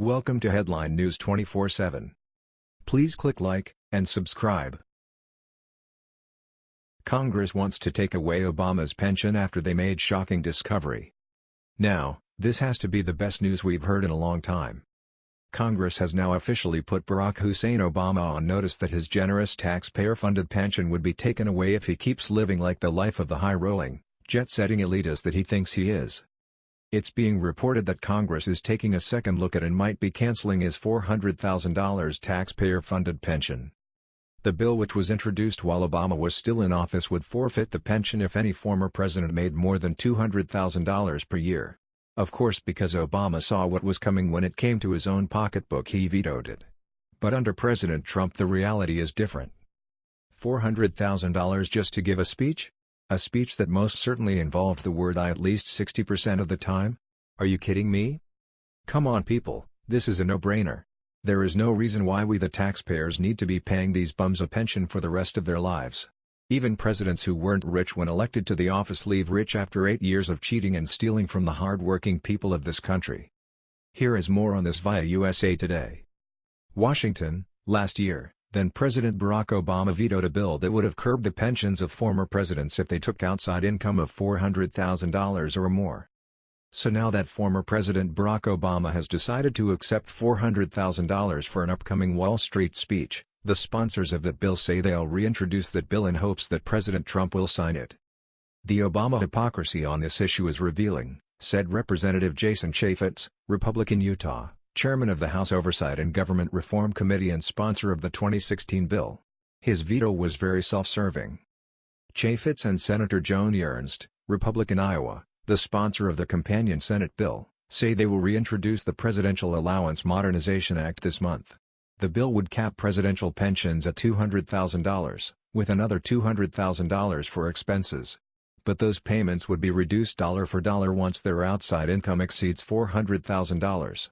Welcome to Headline News 24/7. Please click like and subscribe. Congress wants to take away Obama's pension after they made shocking discovery. Now, this has to be the best news we've heard in a long time. Congress has now officially put Barack Hussein Obama on notice that his generous taxpayer-funded pension would be taken away if he keeps living like the life of the high-rolling, jet-setting elitist that he thinks he is. It's being reported that Congress is taking a second look at and might be canceling his $400,000 taxpayer-funded pension. The bill which was introduced while Obama was still in office would forfeit the pension if any former president made more than $200,000 per year. Of course because Obama saw what was coming when it came to his own pocketbook he vetoed it. But under President Trump the reality is different. $400,000 just to give a speech? A speech that most certainly involved the word I at least 60% of the time? Are you kidding me? Come on people, this is a no-brainer. There is no reason why we the taxpayers need to be paying these bums a pension for the rest of their lives. Even presidents who weren't rich when elected to the office leave rich after eight years of cheating and stealing from the hard-working people of this country. Here is more on this via USA Today. Washington, last year, then President Barack Obama vetoed a bill that would have curbed the pensions of former presidents if they took outside income of $400,000 or more. So now that former President Barack Obama has decided to accept $400,000 for an upcoming Wall Street speech, the sponsors of that bill say they'll reintroduce that bill in hopes that President Trump will sign it. The Obama hypocrisy on this issue is revealing, said Representative Jason Chaffetz, Republican Utah chairman of the House Oversight and Government Reform Committee and sponsor of the 2016 bill. His veto was very self-serving. Chaffetz and Senator Joni Ernst, Republican Iowa, the sponsor of the companion Senate bill, say they will reintroduce the Presidential Allowance Modernization Act this month. The bill would cap presidential pensions at $200,000, with another $200,000 for expenses. But those payments would be reduced dollar for dollar once their outside income exceeds $400,000.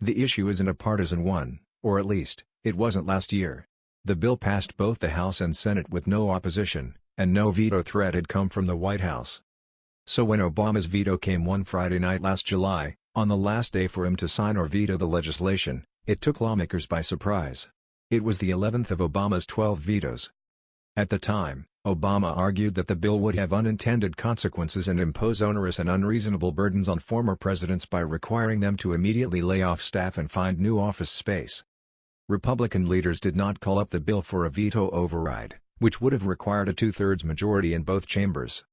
The issue isn't a partisan one, or at least, it wasn't last year. The bill passed both the House and Senate with no opposition, and no veto threat had come from the White House. So when Obama's veto came one Friday night last July, on the last day for him to sign or veto the legislation, it took lawmakers by surprise. It was the 11th of Obama's 12 vetoes. At the time, Obama argued that the bill would have unintended consequences and impose onerous and unreasonable burdens on former presidents by requiring them to immediately lay off staff and find new office space. Republican leaders did not call up the bill for a veto override, which would have required a two-thirds majority in both chambers.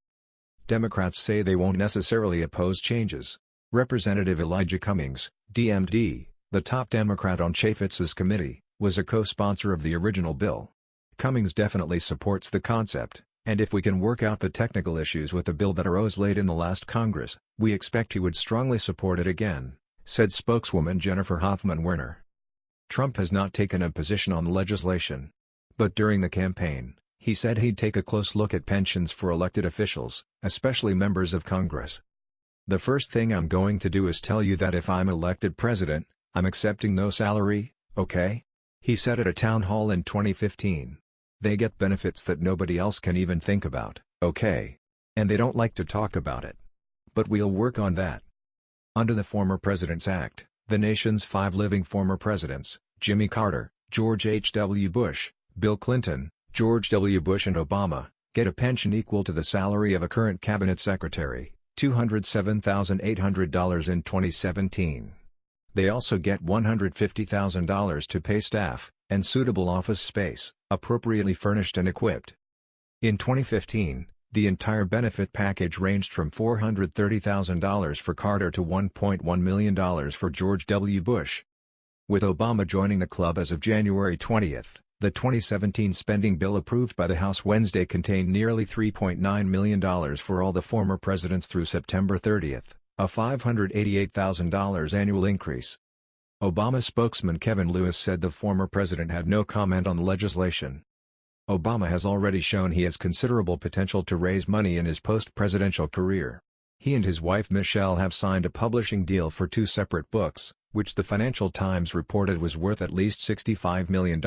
Democrats say they won't necessarily oppose changes. Representative Elijah Cummings, DMD, the top Democrat on Chaffetz's committee, was a co-sponsor of the original bill. Cummings definitely supports the concept, and if we can work out the technical issues with the bill that arose late in the last Congress, we expect he would strongly support it again, said spokeswoman Jennifer Hoffman Werner. Trump has not taken a position on the legislation. But during the campaign, he said he'd take a close look at pensions for elected officials, especially members of Congress. The first thing I'm going to do is tell you that if I'm elected president, I'm accepting no salary, okay? He said at a town hall in 2015. They get benefits that nobody else can even think about, okay? And they don't like to talk about it. But we'll work on that. Under the Former Presidents Act, the nation's five living former presidents, Jimmy Carter, George H. W. Bush, Bill Clinton, George W. Bush and Obama, get a pension equal to the salary of a current cabinet secretary, $207,800 in 2017. They also get $150,000 to pay staff, and suitable office space, appropriately furnished and equipped. In 2015, the entire benefit package ranged from $430,000 for Carter to $1.1 million for George W. Bush. With Obama joining the club as of January 20, the 2017 spending bill approved by the House Wednesday contained nearly $3.9 million for all the former presidents through September 30, a $588,000 annual increase. Obama spokesman Kevin Lewis said the former president had no comment on the legislation. Obama has already shown he has considerable potential to raise money in his post-presidential career. He and his wife Michelle have signed a publishing deal for two separate books, which the Financial Times reported was worth at least $65 million.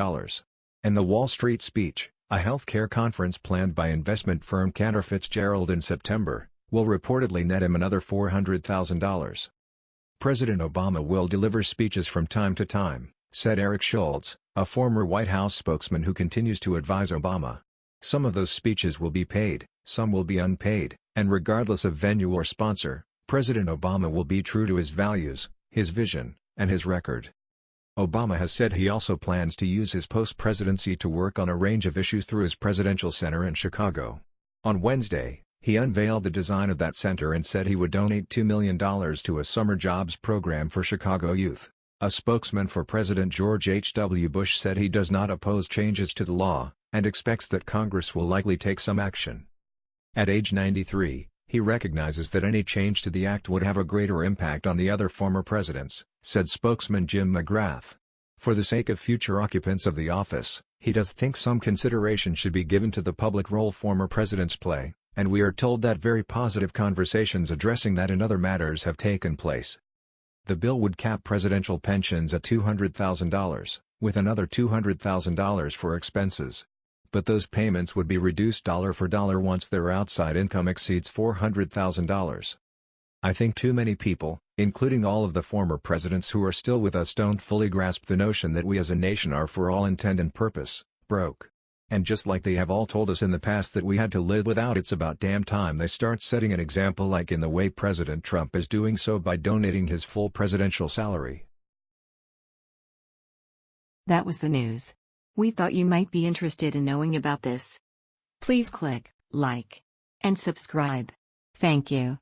And the Wall Street speech, a healthcare conference planned by investment firm Cantor Fitzgerald in September, will reportedly net him another $400,000. President Obama will deliver speeches from time to time, said Eric Schultz, a former White House spokesman who continues to advise Obama. Some of those speeches will be paid, some will be unpaid, and regardless of venue or sponsor, President Obama will be true to his values, his vision, and his record. Obama has said he also plans to use his post-presidency to work on a range of issues through his presidential center in Chicago. On Wednesday, he unveiled the design of that center and said he would donate $2 million to a summer jobs program for Chicago youth. A spokesman for President George H. W. Bush said he does not oppose changes to the law, and expects that Congress will likely take some action. At age 93, he recognizes that any change to the act would have a greater impact on the other former presidents, said spokesman Jim McGrath. For the sake of future occupants of the office, he does think some consideration should be given to the public role former presidents play, and we are told that very positive conversations addressing that and other matters have taken place. The bill would cap presidential pensions at $200,000, with another $200,000 for expenses, but those payments would be reduced dollar for dollar once their outside income exceeds $400,000. I think too many people, including all of the former presidents who are still with us don't fully grasp the notion that we as a nation are for all intent and purpose, broke. And just like they have all told us in the past that we had to live without it's about damn time they start setting an example like in the way President Trump is doing so by donating his full presidential salary. That was the news. We thought you might be interested in knowing about this. Please click like and subscribe. Thank you.